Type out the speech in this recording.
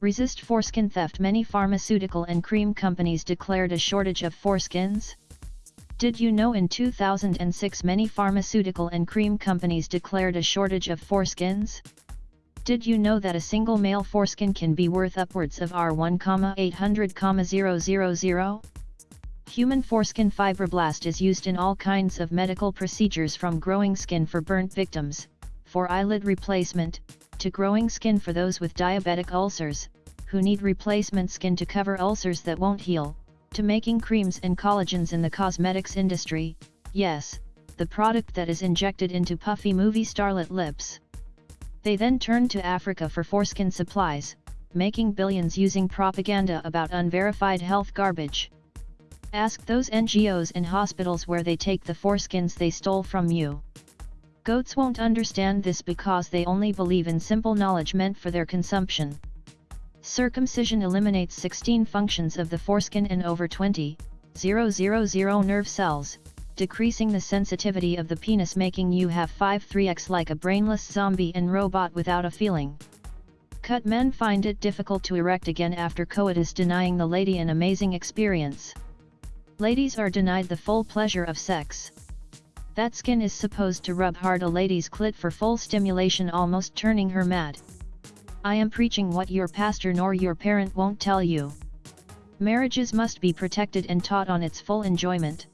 Resist foreskin theft Many pharmaceutical and cream companies declared a shortage of foreskins. Did you know in 2006 many pharmaceutical and cream companies declared a shortage of foreskins? Did you know that a single male foreskin can be worth upwards of R1,800,000? Human foreskin fibroblast is used in all kinds of medical procedures from growing skin for burnt victims, for eyelid replacement, to growing skin for those with diabetic ulcers, who need replacement skin to cover ulcers that won't heal, to making creams and collagens in the cosmetics industry, yes, the product that is injected into puffy movie starlet lips. They then turn to Africa for foreskin supplies, making billions using propaganda about unverified health garbage. Ask those NGOs and hospitals where they take the foreskins they stole from you. Goats won't understand this because they only believe in simple knowledge meant for their consumption. Circumcision eliminates 16 functions of the foreskin and over 20, 000 nerve cells, decreasing the sensitivity of the penis making you have 5-3x like a brainless zombie and robot without a feeling. Cut men find it difficult to erect again after coitus denying the lady an amazing experience. Ladies are denied the full pleasure of sex. That skin is supposed to rub hard a lady's clit for full stimulation almost turning her mad. I am preaching what your pastor nor your parent won't tell you. Marriages must be protected and taught on its full enjoyment.